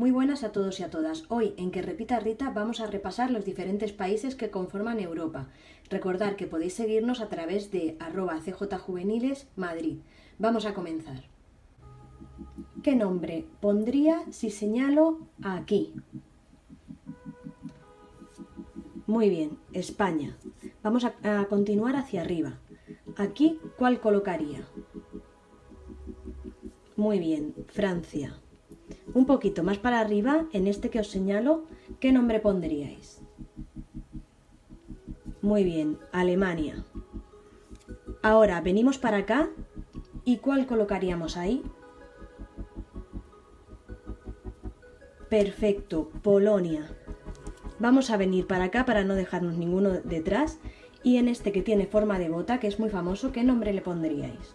Muy buenas a todos y a todas. Hoy en Que Repita Rita vamos a repasar los diferentes países que conforman Europa. Recordad que podéis seguirnos a través de arroba cjjuveniles Madrid. Vamos a comenzar. ¿Qué nombre pondría si señalo aquí? Muy bien, España. Vamos a continuar hacia arriba. Aquí, ¿cuál colocaría? Muy bien, Francia. Un poquito más para arriba, en este que os señalo, ¿qué nombre pondríais? Muy bien, Alemania. Ahora venimos para acá y ¿cuál colocaríamos ahí? Perfecto, Polonia. Vamos a venir para acá para no dejarnos ninguno detrás y en este que tiene forma de bota, que es muy famoso, ¿qué nombre le pondríais?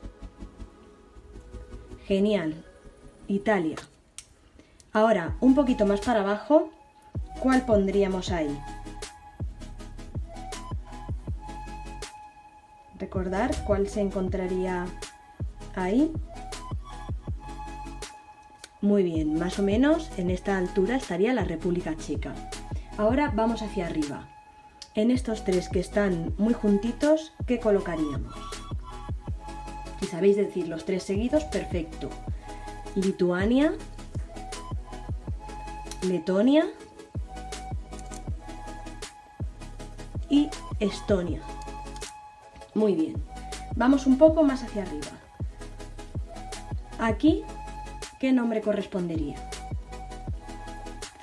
Genial. Italia. Ahora, un poquito más para abajo, ¿cuál pondríamos ahí? Recordar cuál se encontraría ahí. Muy bien, más o menos en esta altura estaría la República Checa. Ahora vamos hacia arriba. En estos tres que están muy juntitos, ¿qué colocaríamos? Si sabéis decir los tres seguidos, perfecto. Lituania, Letonia y Estonia. Muy bien. Vamos un poco más hacia arriba. Aquí, ¿qué nombre correspondería?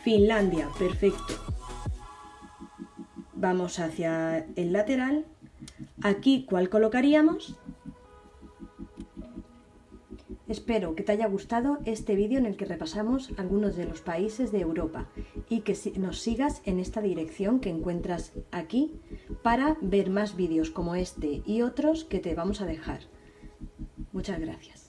Finlandia, perfecto. Vamos hacia el lateral. Aquí, ¿cuál colocaríamos? Espero que te haya gustado este vídeo en el que repasamos algunos de los países de Europa y que nos sigas en esta dirección que encuentras aquí para ver más vídeos como este y otros que te vamos a dejar. Muchas gracias.